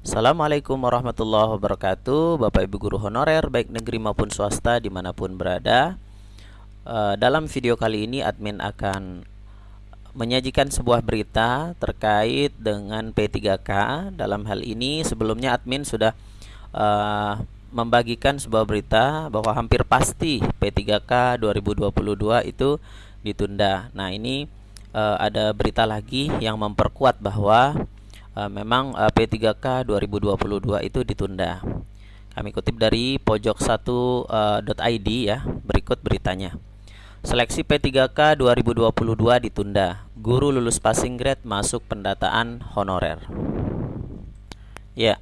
Assalamualaikum warahmatullahi wabarakatuh. Bapak Ibu Guru Honorer baik negeri maupun swasta di mana pun berada. Uh, Dalam video kali ini admin akan menyajikan sebuah berita terkait dengan P3K Dalam hal ini sebelumnya admin sudah uh, membagikan sebuah berita bahwa hampir pasti P3K 2022 itu ditunda. Nah ini uh, ada berita lagi yang memperkuat bahwa uh, memang uh, P3K 2022 itu ditunda. Kami kutip dari pojok1.id uh, ya. Berikut beritanya. Seleksi P3K 2022 ditunda. Guru lulus passing grade masuk pendataan honorer. Ya,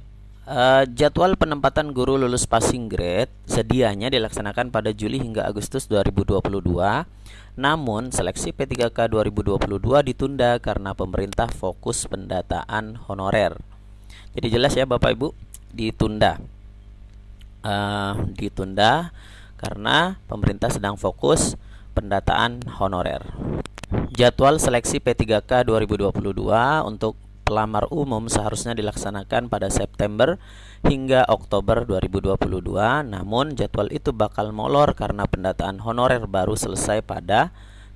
Uh, jadwal penempatan guru lulus passing grade sedianya dilaksanakan pada Juli hingga Agustus 2022. Namun, seleksi P3K 2022 ditunda karena pemerintah fokus pendataan honorer. Jadi jelas ya Bapak Ibu, ditunda. Uh, ditunda karena pemerintah sedang fokus pendataan honorer. Jadwal seleksi P3K 2022 untuk pelamar umum seharusnya dilaksanakan pada September hingga Oktober 2022 namun jadwal itu bakal molor karena pendataan honorer baru selesai pada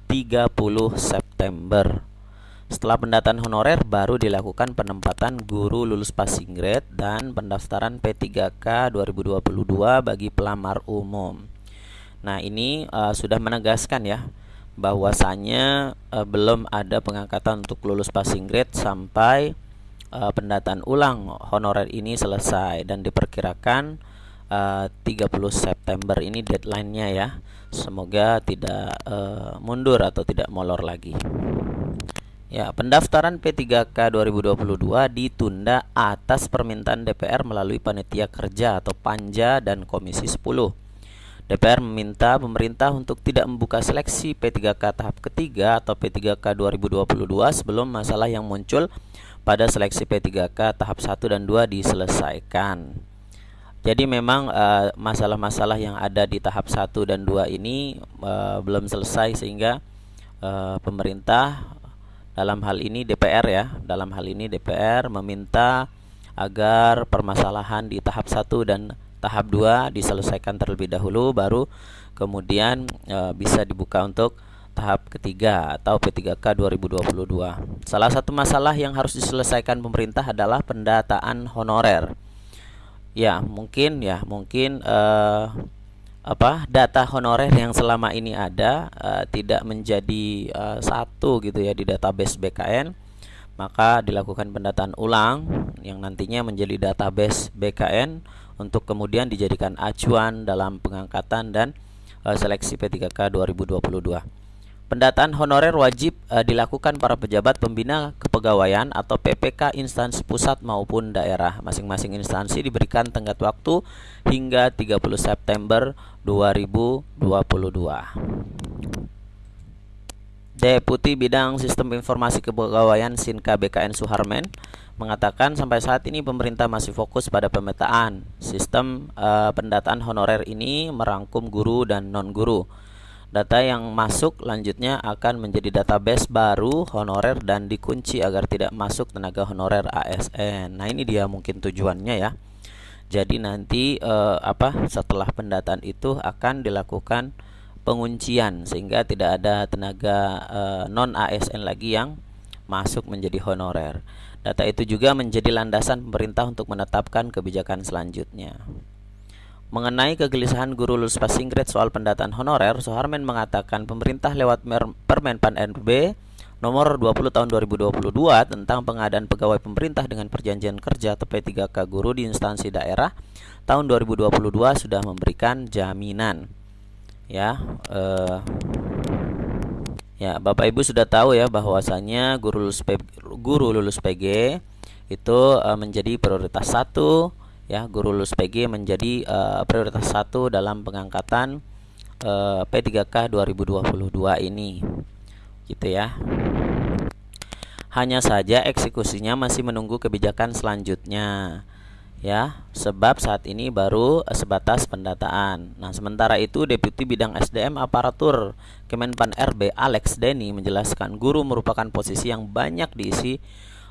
30 September. Setelah pendataan honorer baru dilakukan penempatan guru lulus passing grade dan pendaftaran P3K 2022 bagi pelamar umum. Nah ini uh, sudah menegaskan ya bahwasanya uh, belum ada pengangkatan untuk lulus passing grade sampai uh, pendataan ulang honorer ini selesai dan diperkirakan uh, 30 September ini deadline-nya ya. Semoga tidak mundur atau tidak molor lagi. Ya, pendaftaran P3K 2022 ditunda atas permintaan DPR melalui panitia kerja atau Panja dan Komisi 10. DPR meminta pemerintah untuk tidak membuka seleksi P3K tahap ketiga atau P3K 2022 sebelum masalah yang muncul pada seleksi P3K tahap 1 dan 2 diselesaikan. Jadi memang eh, masalah-masalah yang ada di tahap 1 dan 2 ini uh, belum selesai sehingga uh, pemerintah dalam hal ini DPR ya, dalam hal ini DPR meminta agar permasalahan di tahap 1 dan tahap 2 diselesaikan terlebih dahulu baru kemudian e, bisa dibuka untuk tahap ketiga atau P3K 2022. Salah satu masalah yang harus diselesaikan pemerintah adalah pendataan honorer. Ya, mungkin ya, mungkin uh, apa data honorer yang selama ini ada uh, tidak menjadi uh, satu gitu ya di database BKN, maka dilakukan pendataan ulang yang nantinya menjadi database BKN untuk kemudian dijadikan acuan dalam pengangkatan dan uh, seleksi P3K 2022. Pendataan honorer wajib uh, dilakukan para pejabat pembina kepegawaian atau PPK instansi pusat maupun daerah. Masing-masing instansi diberikan tenggat waktu hingga 30 September 2022. Deputi Bidang Sistem Informasi Kepegawaian Sinka BKN Suharmen mengatakan sampai saat ini pemerintah masih fokus pada pemetaan. Sistem uh, pendataan honorer ini merangkum guru dan non-guru. Data yang masuk lanjutnya akan menjadi database baru honorer dan dikunci agar tidak masuk tenaga honorer ASN. Nah, ini dia mungkin tujuannya ya. Jadi nanti uh, apa setelah pendataan itu akan dilakukan penguncian sehingga tidak ada tenaga uh, non ASN lagi yang masuk menjadi honorer. Data itu juga menjadi landasan pemerintah untuk menetapkan kebijakan selanjutnya. Mengenai kegelisahan guru lulus passing grade soal pendataan honorer, Soharmen mengatakan pemerintah lewat Permen Pan RB nomor 20 tahun 2022 tentang pengadaan pegawai pemerintah dengan perjanjian kerja atau P3K guru di instansi daerah tahun 2022 sudah memberikan jaminan ya eh, Ya, Bapak Ibu sudah tahu ya bahwasanya guru lulus PG, guru lulus PG itu uh, menjadi prioritas satu ya guru lulus PG menjadi uh, prioritas satu dalam pengangkatan uh, P3K 2022 ini gitu ya. Hanya saja eksekusinya masih menunggu kebijakan selanjutnya ya sebab saat ini baru sebatas pendataan. Nah, sementara itu Deputi Bidang SDM Aparatur Kemenpan RB Alex Denny menjelaskan guru merupakan posisi yang banyak diisi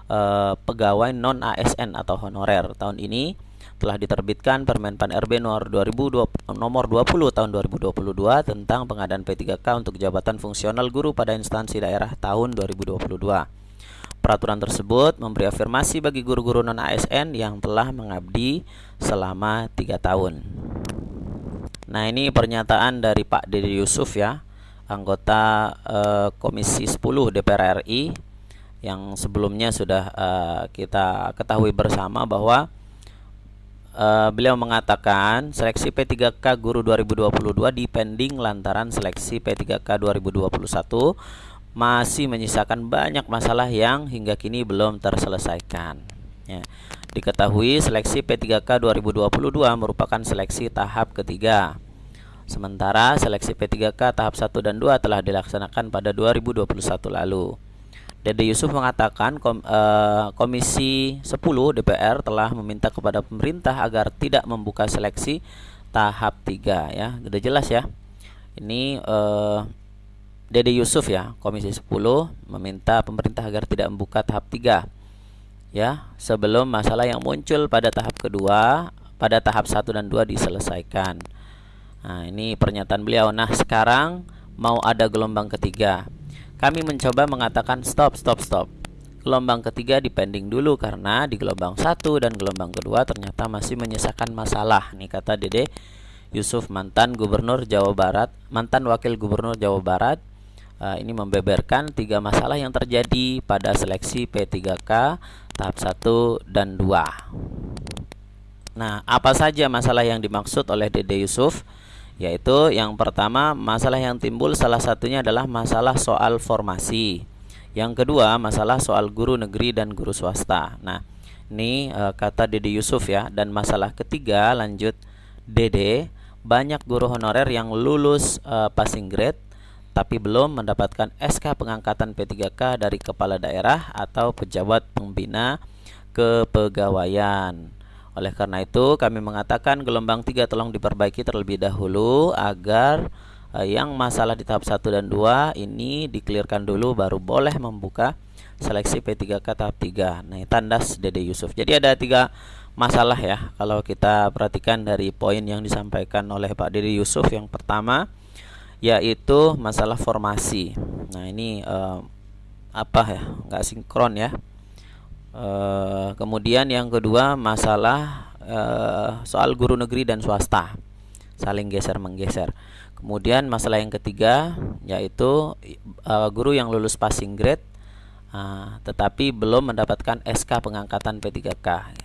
uh, pegawai non ASN atau honorer. Tahun ini telah diterbitkan Permen Pan RB nomor 2020 nomor 20 tahun 2022 tentang pengadaan P3K untuk jabatan fungsional guru pada instansi daerah tahun 2022. Peraturan tersebut memberi afirmasi bagi guru-guru non ASN yang telah mengabdi selama tiga tahun. Nah, ini pernyataan dari Pak Dede Yusuf ya, anggota uh, Komisi 10 DPR RI yang sebelumnya sudah uh, kita ketahui bersama bahwa uh, beliau mengatakan seleksi P3K Guru 2022 dipending lantaran seleksi P3K 2021 masih menyisakan banyak masalah yang hingga kini belum terselesaikan. Ya. Diketahui seleksi P3K 2022 merupakan seleksi tahap ketiga. Sementara seleksi P3K tahap 1 dan 2 telah dilaksanakan pada 2021 lalu. Dede Yusuf mengatakan kom, uh, Komisi 10 DPR telah meminta kepada pemerintah agar tidak membuka seleksi tahap 3 ya. Sudah jelas ya. Ini uh, Dede Yusuf ya, Komisi 10 meminta pemerintah agar tidak membuka tahap 3 ya, sebelum masalah yang muncul pada tahap kedua, pada tahap 1 dan 2 diselesaikan. Nah, ini pernyataan beliau. Nah, sekarang mau ada gelombang ketiga. Kami mencoba mengatakan stop, stop, stop. Gelombang ketiga dipending dulu karena di gelombang satu dan gelombang kedua ternyata masih menyisakan masalah. Nih kata Dede Yusuf mantan Gubernur Jawa Barat, mantan Wakil Gubernur Jawa Barat. Uh, ini membeberkan tiga masalah yang terjadi pada seleksi P3K tahap 1 dan 2. Nah, apa saja masalah yang dimaksud oleh Dede Yusuf? yaitu yang pertama masalah yang timbul salah satunya adalah masalah soal formasi. Yang kedua masalah soal guru negeri dan guru swasta. Nah, ini e, kata Dede Yusuf ya dan masalah ketiga lanjut Dede banyak guru honorer yang lulus e, passing grade tapi belum mendapatkan SK pengangkatan P3K dari kepala daerah atau pejabat pembina kepegawaian. Oleh karena itu, kami mengatakan gelombang 3 tolong diperbaiki terlebih dahulu agar uh, yang masalah di tahap 1 dan 2 ini dikelirkan dulu baru boleh membuka seleksi P3K tahap 3. Nah, tandas Dede Yusuf. Jadi ada tiga masalah ya kalau kita perhatikan dari poin yang disampaikan oleh Pak Dede Yusuf yang pertama yaitu masalah formasi. Nah, ini uh, apa ya? nggak sinkron ya Uh, kemudian yang kedua masalah uh, soal guru negeri dan swasta saling geser menggeser. Kemudian masalah yang ketiga yaitu uh, guru yang lulus passing grade uh, tetapi belum mendapatkan SK pengangkatan P3K.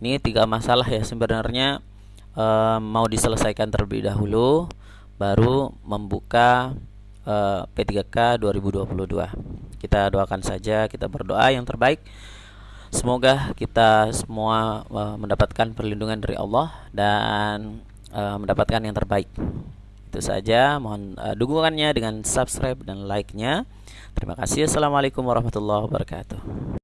Ini tiga masalah ya sebenarnya uh, mau diselesaikan terlebih dahulu baru membuka uh, P3K 2022. Kita doakan saja, kita berdoa yang terbaik Semoga kita semua uh, mendapatkan perlindungan dari Allah dan uh, mendapatkan yang terbaik. Itu saja. Mohon uh, dukungannya dengan subscribe dan like-nya. Terima kasih. Assalamualaikum warahmatullahi wabarakatuh.